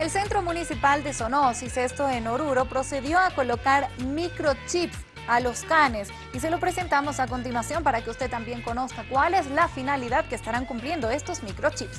El Centro Municipal de Sonosis, esto en Oruro, procedió a colocar microchips a los canes y se lo presentamos a continuación para que usted también conozca cuál es la finalidad que estarán cumpliendo estos microchips.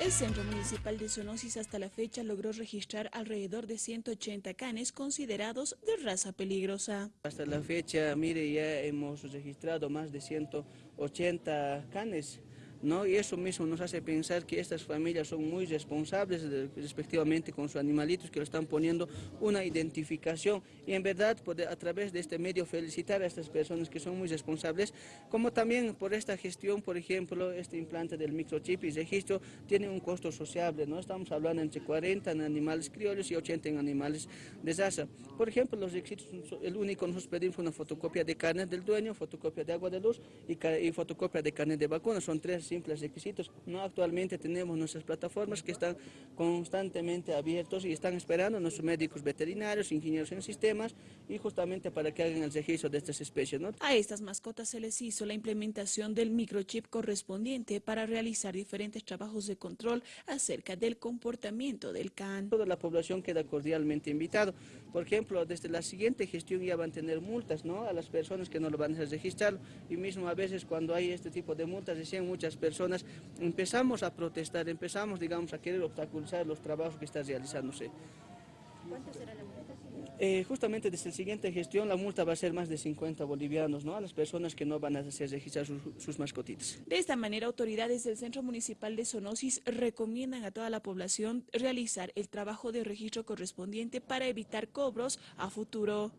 El Centro Municipal de Zoonosis hasta la fecha logró registrar alrededor de 180 canes considerados de raza peligrosa. Hasta la fecha, mire, ya hemos registrado más de 180 canes ¿no? Y eso mismo nos hace pensar que estas familias son muy responsables respectivamente con sus animalitos, que lo están poniendo una identificación y en verdad a través de este medio felicitar a estas personas que son muy responsables, como también por esta gestión, por ejemplo, este implante del microchip y registro tiene un costo sociable, ¿no? Estamos hablando entre 40 en animales criollos y 80 en animales de raza. Por ejemplo, los requisitos, el único que nos pedimos una fotocopia de carne del dueño, fotocopia de agua de luz y, y fotocopia de carne de vacuna, son tres simples requisitos. No actualmente tenemos nuestras plataformas que están constantemente abiertos y están esperando a nuestros médicos veterinarios, ingenieros en sistemas y justamente para que hagan el registro de estas especies. A estas mascotas se les hizo la implementación del microchip correspondiente para realizar diferentes trabajos de control acerca del comportamiento del can. Toda la población queda cordialmente invitado. Por ejemplo, desde la siguiente gestión ya van a tener multas ¿no? a las personas que no lo van a registrar y mismo a veces cuando hay este tipo de multas decían muchas personas empezamos a protestar, empezamos digamos a querer obstaculizar los trabajos que están realizándose. ¿Cuánto será la multa? Eh, justamente desde la siguiente gestión la multa va a ser más de 50 bolivianos, ¿no? A las personas que no van a hacer registrar sus, sus mascotitas. De esta manera, autoridades del Centro Municipal de Zoonosis recomiendan a toda la población realizar el trabajo de registro correspondiente para evitar cobros a futuro.